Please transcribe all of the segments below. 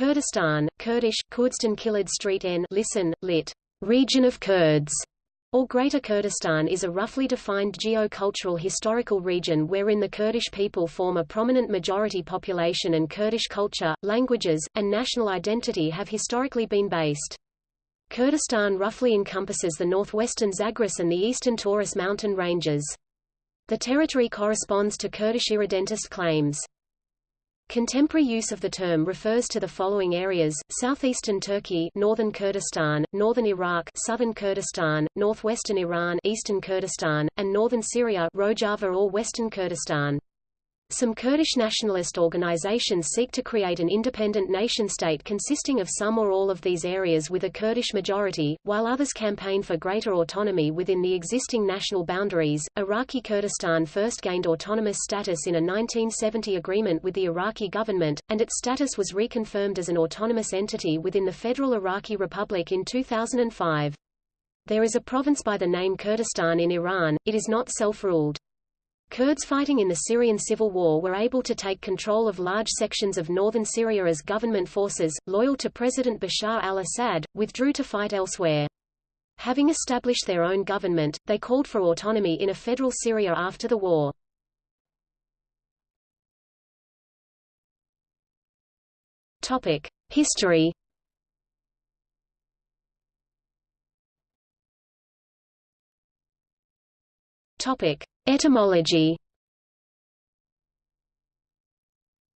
Kurdistan, Kurdish, Kurdistan Kilid Street N listen, lit. Region of Kurds, or Greater Kurdistan is a roughly defined geo-cultural historical region wherein the Kurdish people form a prominent majority population and Kurdish culture, languages, and national identity have historically been based. Kurdistan roughly encompasses the northwestern Zagros and the eastern Taurus mountain ranges. The territory corresponds to Kurdish irredentist claims. Contemporary use of the term refers to the following areas, southeastern Turkey northern Kurdistan, northern Iraq southern Kurdistan, northwestern Iran eastern Kurdistan, and northern Syria Rojava or western Kurdistan. Some Kurdish nationalist organizations seek to create an independent nation-state consisting of some or all of these areas with a Kurdish majority, while others campaign for greater autonomy within the existing national boundaries. Iraqi Kurdistan first gained autonomous status in a 1970 agreement with the Iraqi government, and its status was reconfirmed as an autonomous entity within the Federal Iraqi Republic in 2005. There is a province by the name Kurdistan in Iran, it is not self-ruled. Kurds fighting in the Syrian civil war were able to take control of large sections of northern Syria as government forces, loyal to President Bashar al-Assad, withdrew to fight elsewhere. Having established their own government, they called for autonomy in a federal Syria after the war. History. Topic: Etymology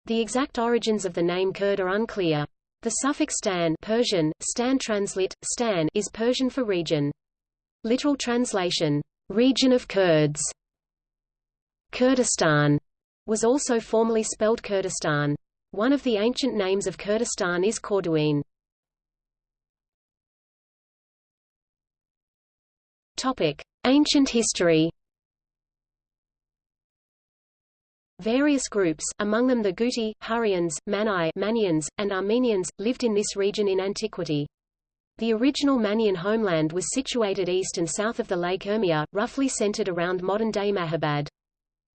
The exact origins of the name Kurd are unclear. The suffix stan Persian, stan translit, stan is Persian for region. Literal translation, region of Kurds. Kurdistan was also formerly spelled Kurdistan. One of the ancient names of Kurdistan is Corduene. Topic: Ancient history. Various groups, among them the Guti, Hurrians, Mani Manians, and Armenians, lived in this region in antiquity. The original Manian homeland was situated east and south of the Lake Urmia, roughly centered around modern-day Mahabad.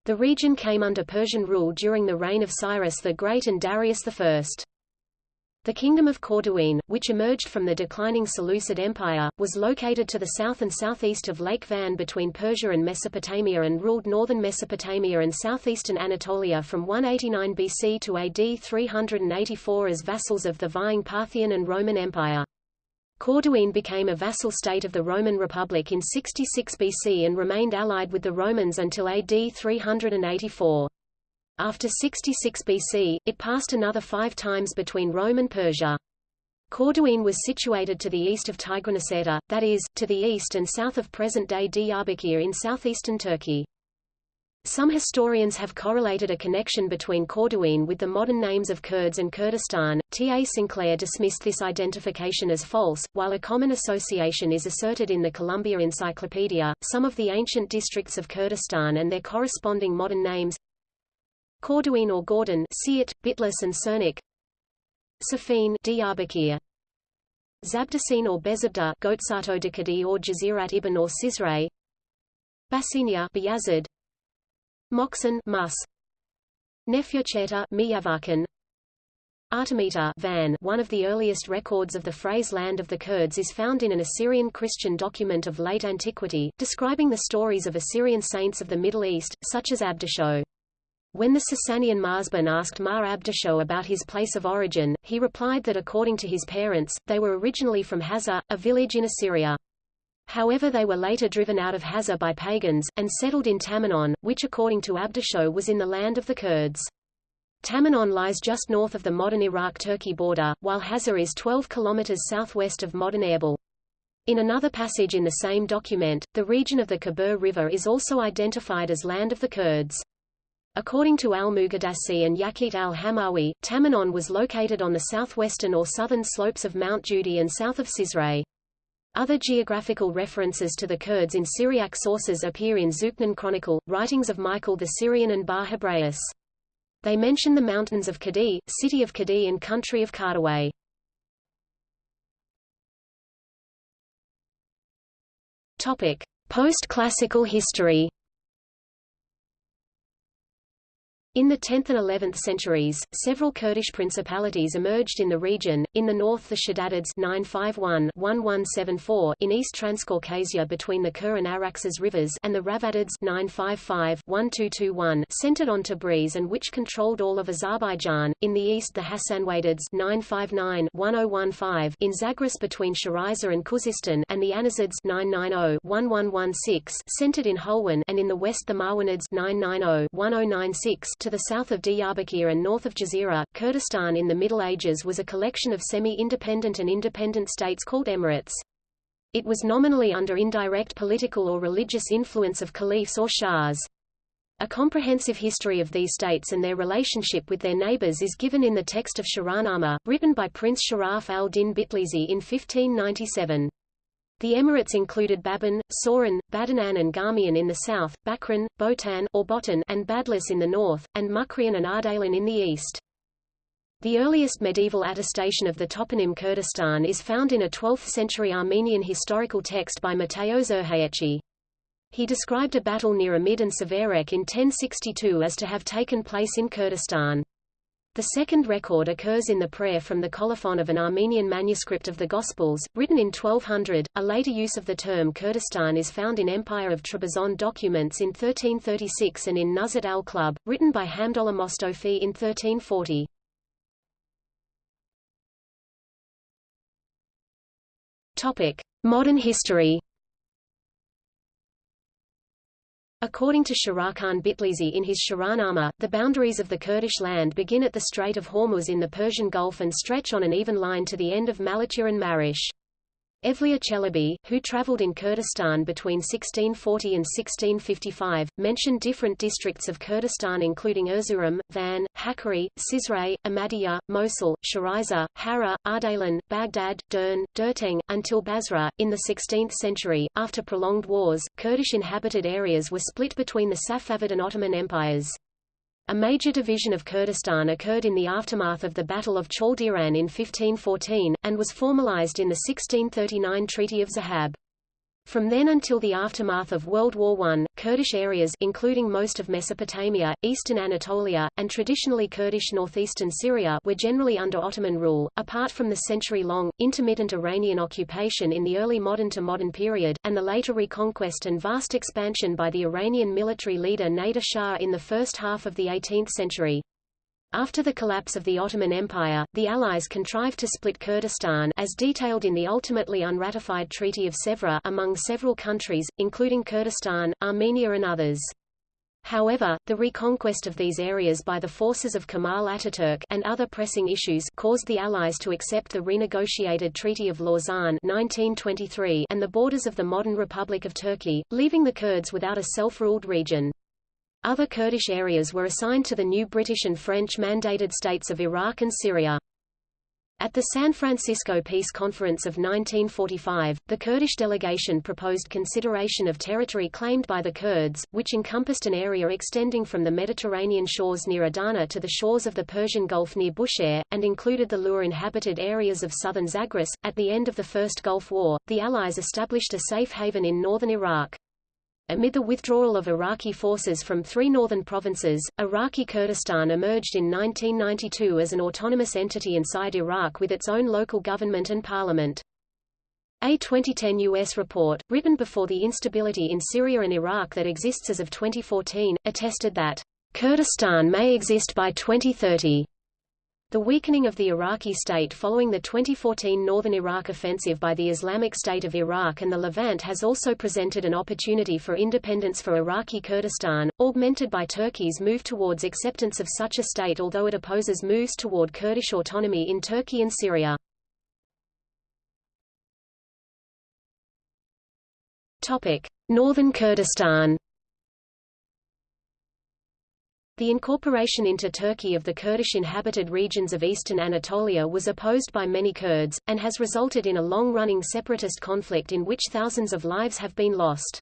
The region came under Persian rule during the reign of Cyrus the Great and Darius I. The Kingdom of Corduene, which emerged from the declining Seleucid Empire, was located to the south and southeast of Lake Van between Persia and Mesopotamia and ruled northern Mesopotamia and southeastern Anatolia from 189 BC to AD 384 as vassals of the vying Parthian and Roman Empire. Corduene became a vassal state of the Roman Republic in 66 BC and remained allied with the Romans until AD 384. After 66 BC, it passed another five times between Rome and Persia. Corduene was situated to the east of Tigranocerta, that is, to the east and south of present-day Diyarbakir in southeastern Turkey. Some historians have correlated a connection between Corduene with the modern names of Kurds and Kurdistan. T. A. Sinclair dismissed this identification as false, while a common association is asserted in the Columbia Encyclopedia. Some of the ancient districts of Kurdistan and their corresponding modern names Corduene or Gordon Siirt, Bitlis and Cernik Safin Diyarbakir Zabdasine or Bezabda Gotsato Dikadi or Jazirat ibn or Cizre Basinia Bayazid Moksin Mus. Nefyocheta Miyavakan. Artemita Van, one of the earliest records of the phrase land of the Kurds is found in an Assyrian Christian document of late antiquity, describing the stories of Assyrian saints of the Middle East, such as Abdasho. When the Sasanian marzban asked Mar Abdasho about his place of origin, he replied that according to his parents, they were originally from Hazza, a village in Assyria. However they were later driven out of Hazza by pagans, and settled in Tamanon, which according to Abdasho was in the land of the Kurds. Tamanon lies just north of the modern Iraq-Turkey border, while Hazza is 12 kilometers southwest of modern Erbil. In another passage in the same document, the region of the Khabur River is also identified as land of the Kurds. According to al-Muqaddasi and Yaqut al-Hamawi, Tamanon was located on the southwestern or southern slopes of Mount Judi and south of Cizre. Other geographical references to the Kurds in Syriac sources appear in Zuqnin Chronicle, writings of Michael the Syrian and Bar Hebraeus. They mention the mountains of Kadi, city of Kadi and country of Kardaway. Post-classical history In the 10th and 11th centuries, several Kurdish principalities emerged in the region, in the north the Shaddadids 951-1174 in East Transcaucasia between the Kur and Araxes rivers and the Ravadids 955-1221 centered on Tabriz and which controlled all of Azerbaijan, in the east the Hassanwadids 959-1015 in Zagros between Sharaiza and Khuzistan and the Anazids 990-1116 centered in Hulwan and in the west the Marwanids 990-1096 to the south of Diyarbakir and north of Jazeera, Kurdistan in the Middle Ages was a collection of semi-independent and independent states called emirates. It was nominally under indirect political or religious influence of caliphs or shahs. A comprehensive history of these states and their relationship with their neighbors is given in the text of Shahnameh, written by Prince Sharaf al-Din Bitlizi in 1597. The emirates included Baban, Sauran, Badanan and Garmian in the south, Bakran, Botan or Botan and Badlis in the north, and Mukrian and Ardalan in the east. The earliest medieval attestation of the toponym Kurdistan is found in a 12th-century Armenian historical text by Matteo Zerhaetchi. He described a battle near Amid and Severek in 1062 as to have taken place in Kurdistan. The second record occurs in the prayer from the colophon of an Armenian manuscript of the Gospels, written in 1200. A later use of the term Kurdistan is found in Empire of Trebizond documents in 1336 and in Nuzhat al-Qulub, written by Hamdullah Mostofi in 1340. Topic: Modern history. According to Shahrukhan Bitlizi in his Shahnameh, the boundaries of the Kurdish land begin at the Strait of Hormuz in the Persian Gulf and stretch on an even line to the end of Malatya and Marash. Evliya Çelebi, who traveled in Kurdistan between 1640 and 1655, mentioned different districts of Kurdistan including Erzurum, Van, Hakkari, Cizre, Ahmadiyya, Mosul, Sharaiza, Hara, Ardalan, Baghdad, Dern, Derteng, until Basra. In the 16th century, after prolonged wars, Kurdish inhabited areas were split between the Safavid and Ottoman empires. A major division of Kurdistan occurred in the aftermath of the Battle of Chaldiran in 1514, and was formalized in the 1639 Treaty of Zahab. From then until the aftermath of World War I, Kurdish areas including most of Mesopotamia, eastern Anatolia, and traditionally Kurdish northeastern Syria were generally under Ottoman rule, apart from the century-long, intermittent Iranian occupation in the early modern to modern period, and the later reconquest and vast expansion by the Iranian military leader Nader Shah in the first half of the 18th century. After the collapse of the Ottoman Empire, the Allies contrived to split Kurdistan as detailed in the ultimately unratified Treaty of Sèvres among several countries, including Kurdistan, Armenia and others. However, the reconquest of these areas by the forces of Kemal Ataturk and other pressing issues caused the Allies to accept the renegotiated Treaty of Lausanne 1923 and the borders of the modern Republic of Turkey, leaving the Kurds without a self-ruled region. Other Kurdish areas were assigned to the new British and French-mandated states of Iraq and Syria. At the San Francisco Peace Conference of 1945, the Kurdish delegation proposed consideration of territory claimed by the Kurds, which encompassed an area extending from the Mediterranean shores near Adana to the shores of the Persian Gulf near Bushehr, and included the Lur-inhabited areas of southern Zagros. At the end of the First Gulf War, the Allies established a safe haven in northern Iraq. Amid the withdrawal of Iraqi forces from three northern provinces, Iraqi Kurdistan emerged in 1992 as an autonomous entity inside Iraq with its own local government and parliament. A 2010 U.S. report, written before the instability in Syria and Iraq that exists as of 2014, attested that Kurdistan may exist by 2030. The weakening of the Iraqi state following the 2014 northern Iraq offensive by the Islamic State of Iraq and the Levant has also presented an opportunity for independence for Iraqi Kurdistan, augmented by Turkey's move towards acceptance of such a state although it opposes moves toward Kurdish autonomy in Turkey and Syria. Northern Kurdistan the incorporation into Turkey of the Kurdish inhabited regions of eastern Anatolia was opposed by many Kurds, and has resulted in a long-running separatist conflict in which thousands of lives have been lost.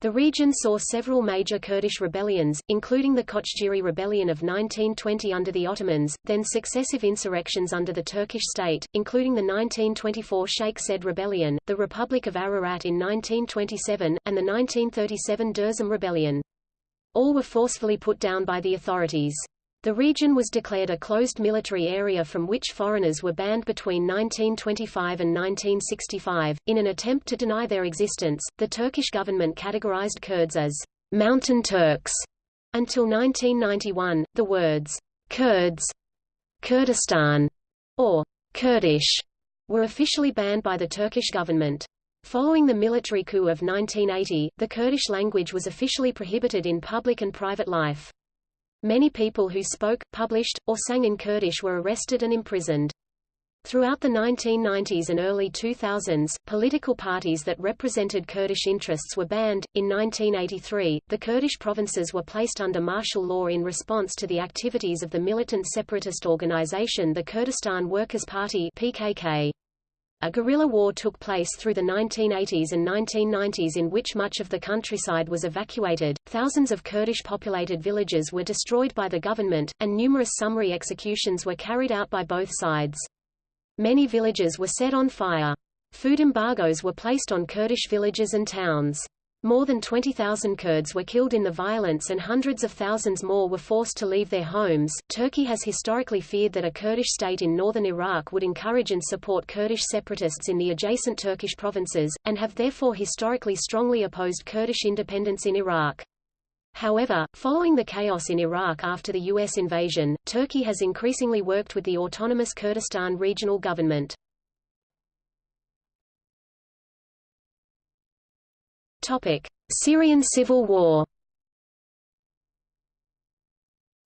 The region saw several major Kurdish rebellions, including the Kochgiri Rebellion of 1920 under the Ottomans, then successive insurrections under the Turkish state, including the 1924 Sheikh Said Rebellion, the Republic of Ararat in 1927, and the 1937 Dersim Rebellion. All were forcefully put down by the authorities. The region was declared a closed military area from which foreigners were banned between 1925 and 1965. In an attempt to deny their existence, the Turkish government categorized Kurds as mountain Turks. Until 1991, the words Kurds, Kurdistan, or Kurdish were officially banned by the Turkish government. Following the military coup of 1980, the Kurdish language was officially prohibited in public and private life. Many people who spoke, published, or sang in Kurdish were arrested and imprisoned. Throughout the 1990s and early 2000s, political parties that represented Kurdish interests were banned. In 1983, the Kurdish provinces were placed under martial law in response to the activities of the militant separatist organization the Kurdistan Workers' Party (PKK). A guerrilla war took place through the 1980s and 1990s in which much of the countryside was evacuated, thousands of Kurdish-populated villages were destroyed by the government, and numerous summary executions were carried out by both sides. Many villages were set on fire. Food embargoes were placed on Kurdish villages and towns. More than 20,000 Kurds were killed in the violence and hundreds of thousands more were forced to leave their homes. Turkey has historically feared that a Kurdish state in northern Iraq would encourage and support Kurdish separatists in the adjacent Turkish provinces, and have therefore historically strongly opposed Kurdish independence in Iraq. However, following the chaos in Iraq after the U.S. invasion, Turkey has increasingly worked with the autonomous Kurdistan regional government. Syrian civil war.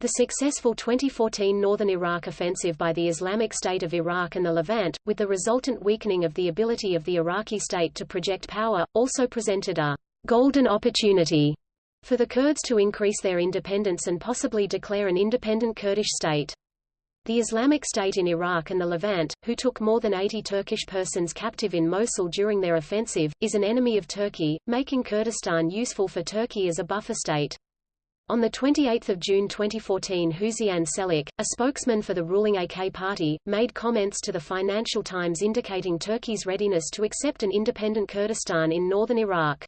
The successful 2014 northern Iraq offensive by the Islamic State of Iraq and the Levant, with the resultant weakening of the ability of the Iraqi state to project power, also presented a golden opportunity for the Kurds to increase their independence and possibly declare an independent Kurdish state. The Islamic State in Iraq and the Levant, who took more than 80 Turkish persons captive in Mosul during their offensive, is an enemy of Turkey, making Kurdistan useful for Turkey as a buffer state. On 28 June 2014 Hüseyin Çelik, a spokesman for the ruling AK party, made comments to the Financial Times indicating Turkey's readiness to accept an independent Kurdistan in northern Iraq.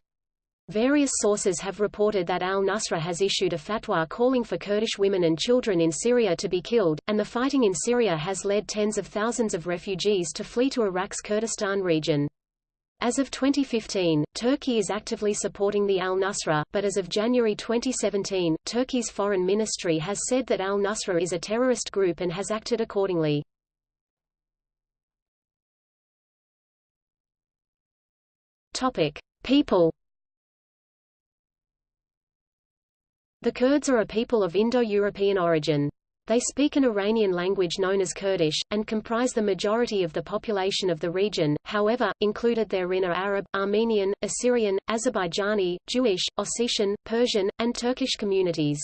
Various sources have reported that al-Nusra has issued a fatwa calling for Kurdish women and children in Syria to be killed, and the fighting in Syria has led tens of thousands of refugees to flee to Iraq's Kurdistan region. As of 2015, Turkey is actively supporting the al-Nusra, but as of January 2017, Turkey's foreign ministry has said that al-Nusra is a terrorist group and has acted accordingly. Topic: People The Kurds are a people of Indo-European origin. They speak an Iranian language known as Kurdish, and comprise the majority of the population of the region, however, included therein are Arab, Armenian, Assyrian, Azerbaijani, Jewish, Ossetian, Persian, and Turkish communities.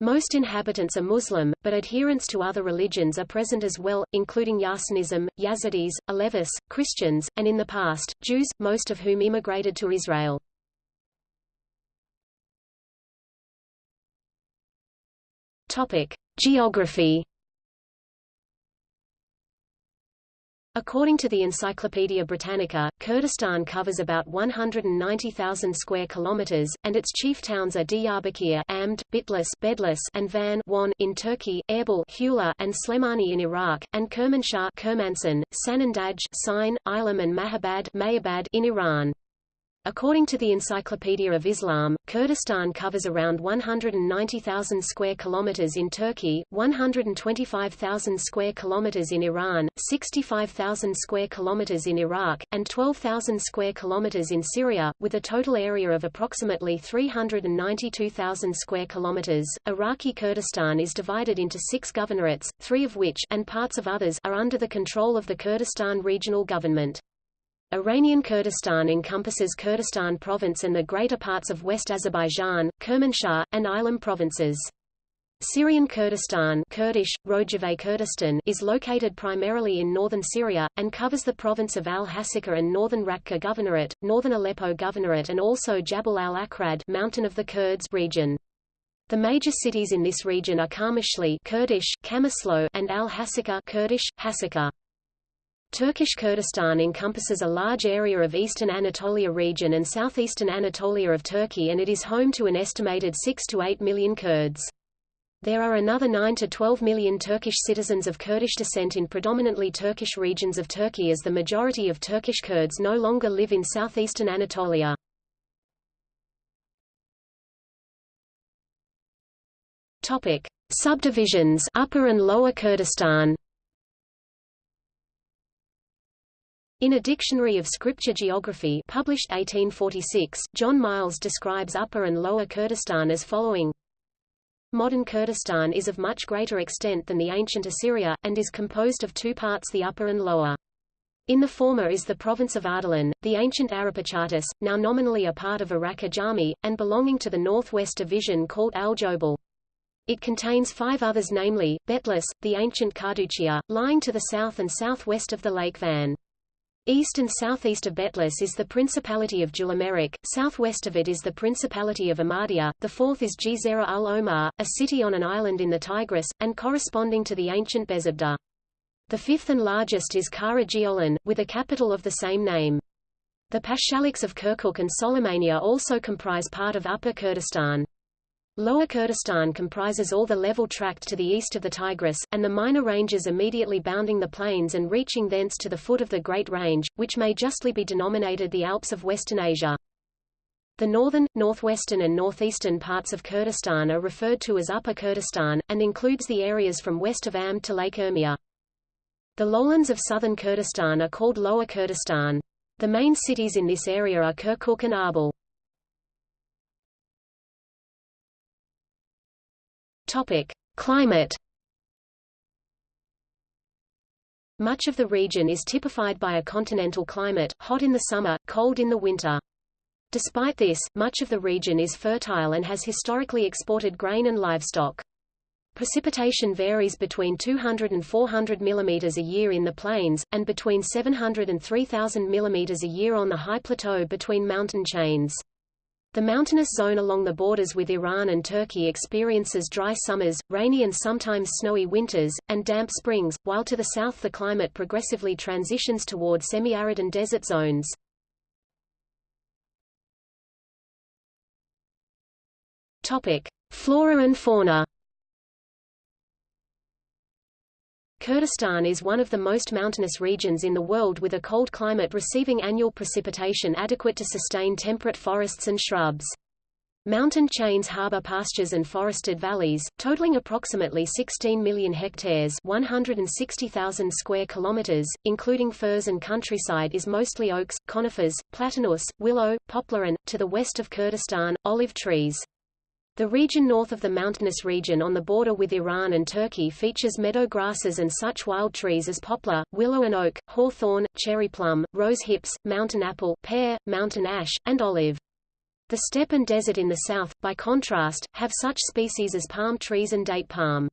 Most inhabitants are Muslim, but adherents to other religions are present as well, including Yarsanism, Yazidis, Alevis, Christians, and in the past, Jews, most of whom immigrated to Israel. Topic: Geography. According to the Encyclopaedia Britannica, Kurdistan covers about 190,000 square kilometers, and its chief towns are Diyarbakir Amd, Bitlis Bedlis and Van Wan in Turkey, Erbil Hula and Slemani in Iraq, and Kermanshah Kermansan, Sanandaj Sine, Ilam and Mahabad Mayabad in Iran. According to the Encyclopedia of Islam, Kurdistan covers around 190,000 square kilometers in Turkey, 125,000 square kilometers in Iran, 65,000 square kilometers in Iraq, and 12,000 square kilometers in Syria, with a total area of approximately 392,000 square kilometers. Iraqi Kurdistan is divided into 6 governorates, 3 of which and parts of others are under the control of the Kurdistan Regional Government. Iranian Kurdistan encompasses Kurdistan province and the greater parts of West Azerbaijan, Kermanshah, and Ilam provinces. Syrian Kurdistan Kurdish, Rojava Kurdistan is located primarily in northern Syria, and covers the province of al-Hasaka and northern Raqqa Governorate, northern Aleppo Governorate and also Jabal al-Akrad Mountain of the Kurds region. The major cities in this region are Kamishli Kurdish, Kamaslo and al-Hasaka Kurdish, Hasaka. Turkish Kurdistan encompasses a large area of eastern Anatolia region and southeastern Anatolia of Turkey and it is home to an estimated 6 to 8 million Kurds. There are another 9 to 12 million Turkish citizens of Kurdish descent in predominantly Turkish regions of Turkey as the majority of Turkish Kurds no longer live in southeastern Anatolia. Topic: Subdivisions Upper and Lower Kurdistan. In a Dictionary of Scripture Geography published 1846, John Miles describes Upper and Lower Kurdistan as following. Modern Kurdistan is of much greater extent than the ancient Assyria, and is composed of two parts the upper and lower. In the former is the province of Ardalan, the ancient Arapachatis, now nominally a part of Iraq Ajami, and belonging to the northwest division called Al-Jobal. It contains five others namely, Betlis, the ancient Carduchia, lying to the south and southwest of the Lake Van. East and southeast of Betlis is the Principality of Julameric, southwest of it is the Principality of Ahmadiyya, the fourth is Jizera al-Omar, a city on an island in the Tigris, and corresponding to the ancient Bezabda. The fifth and largest is Kara Geolan, with a capital of the same name. The Pashaliks of Kirkuk and Soleimania also comprise part of Upper Kurdistan. Lower Kurdistan comprises all the level tract to the east of the Tigris, and the minor ranges immediately bounding the plains and reaching thence to the foot of the Great Range, which may justly be denominated the Alps of Western Asia. The northern, northwestern and northeastern parts of Kurdistan are referred to as Upper Kurdistan, and includes the areas from west of Am to Lake Urmia. The lowlands of southern Kurdistan are called Lower Kurdistan. The main cities in this area are Kirkuk and Arbil. Topic: Climate. Much of the region is typified by a continental climate, hot in the summer, cold in the winter. Despite this, much of the region is fertile and has historically exported grain and livestock. Precipitation varies between 200 and 400 mm a year in the plains, and between 700 and 3000 mm a year on the high plateau between mountain chains. The mountainous zone along the borders with Iran and Turkey experiences dry summers, rainy and sometimes snowy winters, and damp springs, while to the south the climate progressively transitions toward semi-arid and desert zones. Topic: Flora and fauna. Kurdistan is one of the most mountainous regions in the world with a cold climate receiving annual precipitation adequate to sustain temperate forests and shrubs. Mountain chains harbor pastures and forested valleys, totaling approximately 16 million hectares 160,000 square kilometers, including firs and countryside is mostly oaks, conifers, platanus, willow, poplar and, to the west of Kurdistan, olive trees. The region north of the mountainous region on the border with Iran and Turkey features meadow grasses and such wild trees as poplar, willow and oak, hawthorn, cherry plum, rose hips, mountain apple, pear, mountain ash, and olive. The steppe and desert in the south, by contrast, have such species as palm trees and date palm.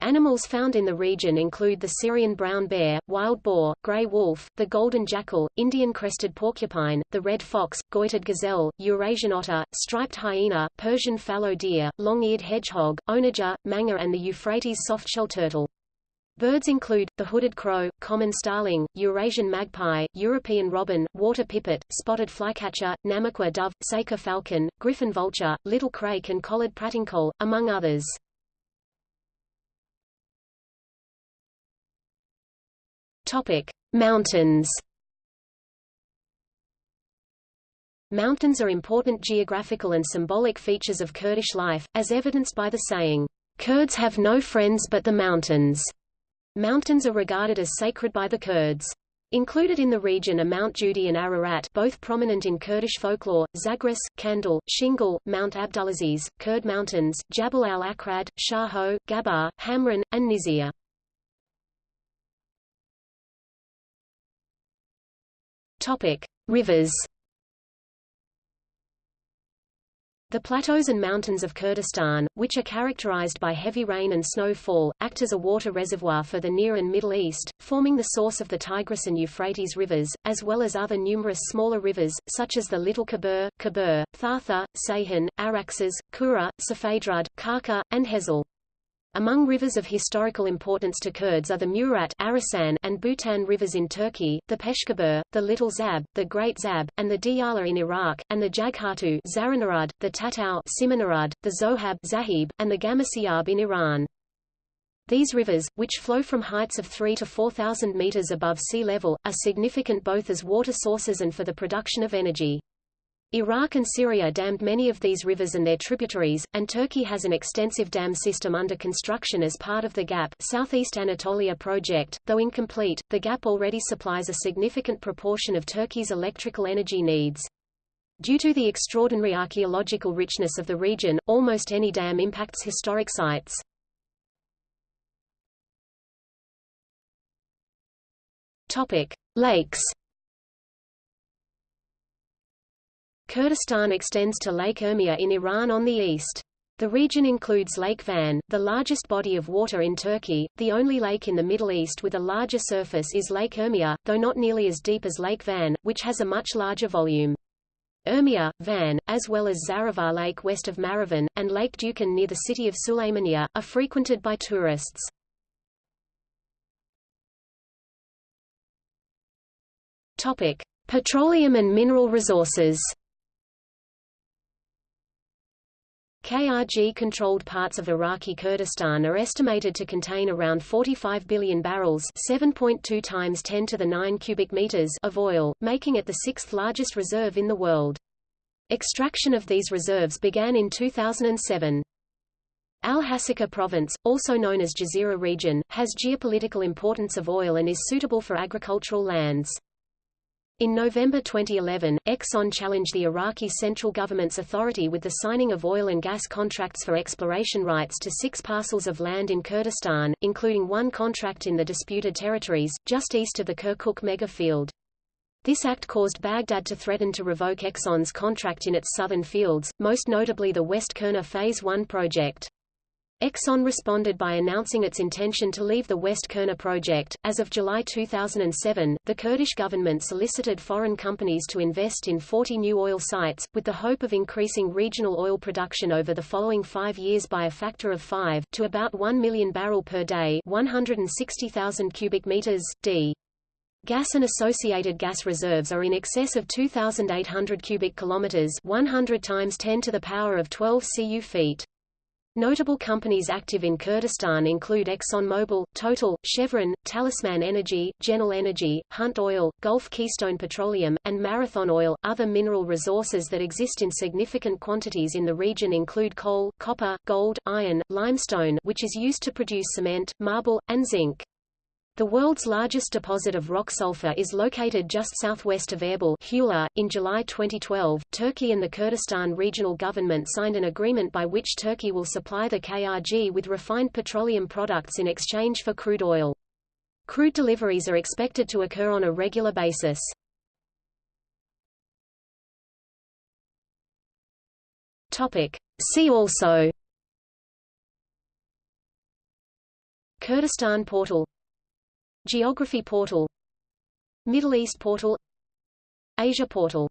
Animals found in the region include the Syrian brown bear, wild boar, gray wolf, the golden jackal, Indian crested porcupine, the red fox, goitered gazelle, Eurasian otter, striped hyena, Persian fallow deer, long-eared hedgehog, onager, manga and the Euphrates softshell turtle. Birds include, the hooded crow, common starling, Eurasian magpie, European robin, water pipit, spotted flycatcher, Namaqua dove, Saker falcon, griffon vulture, little crake and collared pratincole, among others. Topic: Mountains. Mountains are important geographical and symbolic features of Kurdish life, as evidenced by the saying, Kurds have no friends but the mountains. Mountains are regarded as sacred by the Kurds. Included in the region are Mount Judi and Ararat both prominent in Kurdish folklore, Zagros, Kandil, Shingal, Mount Abdulaziz, Kurd Mountains, Jabal al-Akrad, Shaho, Gabar, Hamran, and Nizir. Topic: Rivers. The plateaus and mountains of Kurdistan, which are characterized by heavy rain and snowfall, act as a water reservoir for the Near and Middle East, forming the source of the Tigris and Euphrates rivers, as well as other numerous smaller rivers, such as the Little Khabur, Khabur, Thartha, Sayhan, Araxes, Kura, Safedrud, Karka, and Hezel. Among rivers of historical importance to Kurds are the Murat Arasan and Botan rivers in Turkey, the Peshkabur, the Little Zab, the Great Zab, and the Diyala in Iraq, and the Jaghatu Zaranarud, the Tatau Simanarud, the Zohab Zahib, and the Gamasiyab in Iran. These rivers, which flow from heights of 3 to 4,000 meters above sea level, are significant both as water sources and for the production of energy. Iraq and Syria dammed many of these rivers and their tributaries, and Turkey has an extensive dam system under construction as part of the GAP Southeast Anatolia project. Though incomplete, the GAP already supplies a significant proportion of Turkey's electrical energy needs. Due to the extraordinary archaeological richness of the region, almost any dam impacts historic sites. Topic: Lakes Kurdistan extends to Lake Urmia in Iran on the east. The region includes Lake Van, the largest body of water in Turkey. The only lake in the Middle East with a larger surface is Lake Urmia, though not nearly as deep as Lake Van, which has a much larger volume. Urmia, Van, as well as Zaravar Lake west of Maravan, and Lake Dukan near the city of Suleymaniye, are frequented by tourists. Topic: Petroleum and mineral resources. KRG-controlled parts of Iraqi Kurdistan are estimated to contain around 45 billion barrels 7.2 times 10 to the 9 cubic meters of oil, making it the sixth largest reserve in the world. Extraction of these reserves began in 2007. Al-Hasakah province, also known as Jazeera region, has geopolitical importance of oil and is suitable for agricultural lands. In November 2011, Exxon challenged the Iraqi central government's authority with the signing of oil and gas contracts for exploration rights to six parcels of land in Kurdistan, including one contract in the disputed territories, just east of the Kirkuk mega field. This act caused Baghdad to threaten to revoke Exxon's contract in its southern fields, most notably the West Qurna Phase 1 project. Exxon responded by announcing its intention to leave the West Qurna project. As of July 2007, the Kurdish government solicited foreign companies to invest in 40 new oil sites, with the hope of increasing regional oil production over the following five years by a factor of five, to about 1 million barrel per day 160,000 cubic meters, d. Gas and associated gas reserves are in excess of 2,800 cubic kilometers 100 times 10 to the power of 12 cu feet. Notable companies active in Kurdistan include ExxonMobil, Total, Chevron, Talisman Energy, Genel Energy, Hunt Oil, Gulf Keystone Petroleum, and Marathon Oil. Other mineral resources that exist in significant quantities in the region include coal, copper, gold, iron, limestone, which is used to produce cement, marble, and zinc. The world's largest deposit of rock sulfur is located just southwest of Erbil Hula. .In July 2012, Turkey and the Kurdistan Regional Government signed an agreement by which Turkey will supply the KRG with refined petroleum products in exchange for crude oil. Crude deliveries are expected to occur on a regular basis. See also Kurdistan portal Geography portal Middle East portal Asia portal